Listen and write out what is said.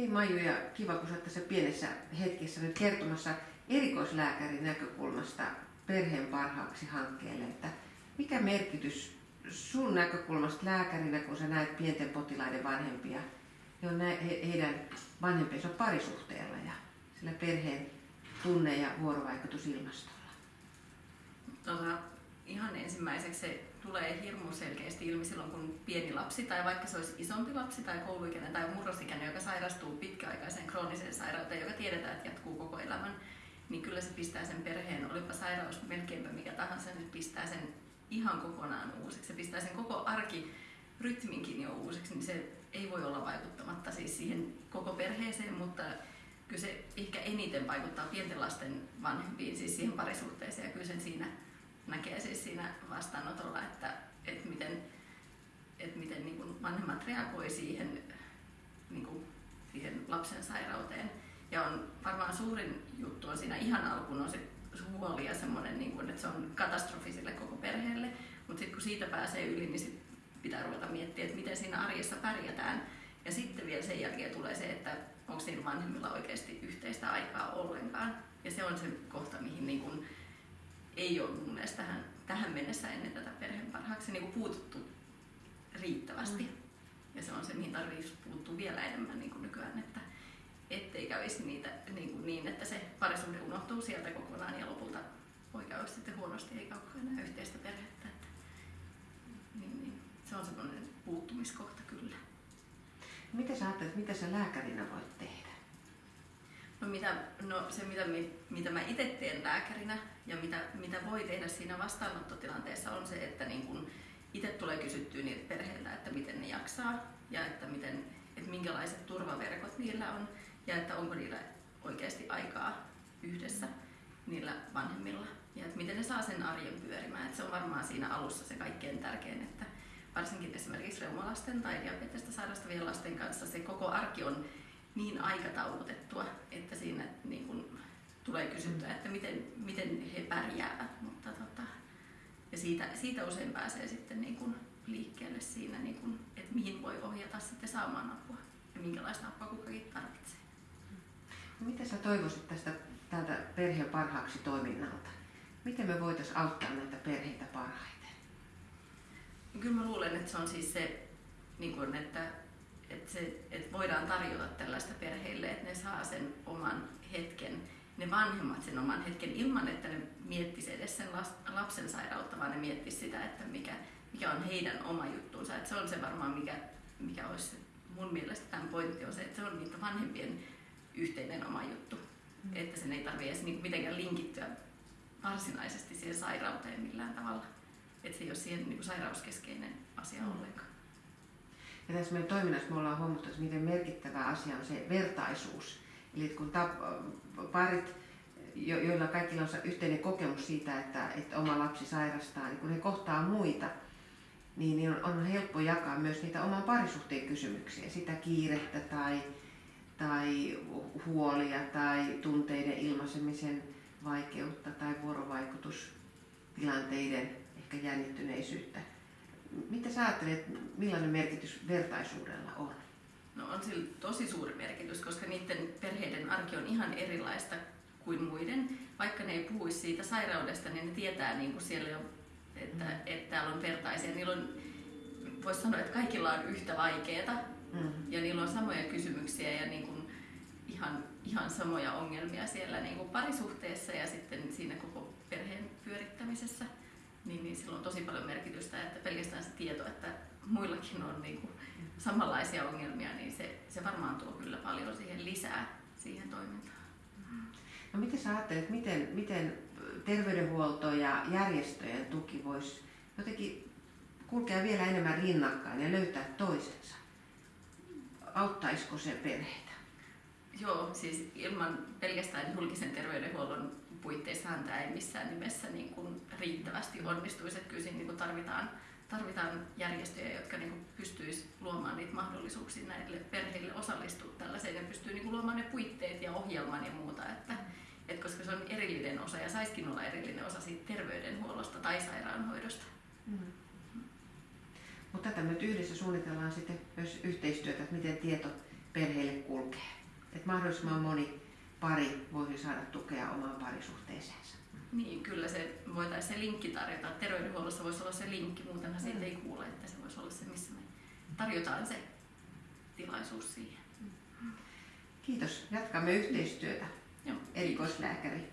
Hei Maiju ja kiva kun olet tässä pienessä hetkessä nyt kertomassa erikoislääkärin näkökulmasta perheen parhaaksi hankkeelle, että mikä merkitys sun näkökulmasta lääkärinä, kun sä näet pienten potilaiden vanhempia, he, heidän vanhempiensa parisuhteella ja sillä perheen tunne- ja vuorovaikutusilmastolla? Ihan ensimmäiseksi se tulee hirmu selkeästi ilmi silloin, kun pieni lapsi tai vaikka se olisi isompi lapsi tai kouluikäinen tai murrosikäinen, joka sairastuu pitkäaikaiseen krooniseen sairauteen, joka tiedetään, että jatkuu koko elämän, niin kyllä se pistää sen perheen, olipa sairaus melkeinpä mikä tahansa, niin pistää sen ihan kokonaan uusiksi. Se pistää sen koko arki rytminkin jo uusiksi, niin se ei voi olla vaikuttamatta siis siihen koko perheeseen, mutta kyllä se ehkä eniten vaikuttaa pienten lasten vanhempiin, siis siihen parisuhteeseen ja kyllä sen siinä näkee siis siinä vastaanotolla, että, että miten, että miten niin kuin vanhemmat reagoi siihen, niin kuin siihen lapsen sairauteen. Ja on varmaan suurin juttu on siinä ihan alkuun on se huoli ja semmoinen, niin kuin, että se on katastrofi sille koko perheelle. Mutta sitten kun siitä pääsee yli, niin sit pitää ruveta miettiä, että miten siinä arjessa pärjätään. Ja sitten vielä sen jälkeen tulee se, että onko niillä vanhemmilla oikeasti yhteistä aikaa ollenkaan. Ja se on se kohta, mihin niin kuin ei ole mun mielestä tähän, tähän mennessä ennen tätä perheen parhaaksi niin kuin puututtu riittävästi. Mm. Ja se on se, mihin tarvitsisi puuttua vielä enemmän niin kuin nykyään, että ettei kävisi niitä niin, kuin niin, että se parisuhde unohtuu sieltä kokonaan ja lopulta poika olisi sitten huonosti eikä ole enää yhteistä perhettä. Että, niin, niin, se on semmoinen puuttumiskohta kyllä. Mitä sä ajattelet, mitä sä lääkärinä voit tehdä? No, mitä, no se, mitä, mitä mä itse teen lääkärinä ja mitä, mitä voi tehdä siinä vastaanottotilanteessa on se, että niin kun itse tulee kysyttyä niiltä perheiltä, että miten ne jaksaa ja että, miten, että minkälaiset turvaverkot niillä on ja että onko niillä oikeasti aikaa yhdessä niillä vanhemmilla ja että miten ne saa sen arjen pyörimään. Että se on varmaan siinä alussa se kaikkein tärkein, että varsinkin esimerkiksi reumalasten tai diabetesta sairastavien lasten kanssa se koko arki on niin aikataulutettua, että siinä niin kun tulee kysyttyä, että miten, miten he pärjäävät. Mutta tota, ja siitä, siitä usein pääsee sitten niin kun liikkeelle siinä, niin kun, että mihin voi ohjata sitten saamaan apua ja minkälaista apua kukakin tarvitsee. No, mitä sä toivoisit tästä tältä perheen parhaaksi toiminnalta? Miten me voitaisiin auttaa näitä perheitä parhaiten? Kyllä mä luulen, että se on siis se, niin kun, että että, se, että voidaan tarjota tällaista perheille, että ne saa sen oman hetken, ne vanhemmat sen oman hetken ilman, että ne miettisivät edes sen lapsen sairautta, vaan ne miettisivät sitä, että mikä, mikä on heidän oma juttuunsa. Että se on se varmaan, mikä, mikä olisi mun mielestä tämän pointti on se, että se on niitä vanhempien yhteinen oma juttu. Mm. Että sen ei tarvitse edes niin mitenkään linkittyä varsinaisesti siihen sairauteen millään tavalla. Että se ei ole siihen niin sairauskeskeinen asia mm. ollenkaan. Ja tässä meidän toiminnassa me ollaan huomattu, että miten merkittävä asia on se vertaisuus. Eli kun parit, joilla kaikilla on yhteinen kokemus siitä, että, että oma lapsi sairastaa, niin kun he kohtaa muita, niin, niin on, on helppo jakaa myös niitä oman parisuhteen kysymyksiä, sitä kiirettä tai, tai huolia tai tunteiden ilmaisemisen vaikeutta tai vuorovaikutustilanteiden ehkä jännittyneisyyttä. Mitä sä ajattelet, millainen merkitys vertaisuudella on? On sillä tosi suuri merkitys, koska niiden perheiden arki on ihan erilaista kuin muiden. Vaikka ne ei puhuisi siitä sairaudesta, niin ne tietää niin kuin siellä on, että, mm. että täällä on vertaisia. Niillä on, voisi sanoa, että kaikilla on yhtä vaikeaa mm. ja niillä on samoja kysymyksiä ja niin kuin ihan, ihan samoja ongelmia siellä niin kuin parisuhteessa ja sitten siinä koko perheen pyörittämisessä niin, niin sillä on tosi paljon merkitystä, että pelkästään se tieto, että muillakin on niin kuin samanlaisia ongelmia, niin se, se varmaan tuo kyllä paljon siihen lisää siihen toimintaan. No miten sä ajattelet, miten, miten terveydenhuolto ja järjestöjen tuki voisi jotenkin kulkea vielä enemmän rinnakkain ja löytää toisensa? Auttaisiko se perheitä? Joo, siis ilman pelkästään julkisen terveydenhuollon puitteissahan tämä ei missään nimessä niin kuin riittävästi onnistuisi. Että kyllä siinä niin kuin tarvitaan, tarvitaan järjestöjä, jotka niin pystyisi luomaan niitä mahdollisuuksia näille perheille osallistua tällaiseen ja pystyy niin kuin luomaan ne puitteet ja ohjelman ja muuta. Että, että koska se on erillinen osa ja saisikin olla erillinen osa siitä terveydenhuollosta tai sairaanhoidosta. Mm. Mutta tätä me yhdessä suunnitellaan sitten myös yhteistyötä, että miten tieto perheille kulkee. Että mahdollisimman moni pari voisi saada tukea omaan parisuhteeseensa. Niin, kyllä se voitaisiin se linkki tarjota. Terveydenhuollossa voisi olla se linkki, muutenhan siitä ei kuule, että se voisi olla se, missä me tarjotaan se tilaisuus siihen. Kiitos. Jatkamme yhteistyötä. Joo. Erikoislääkäri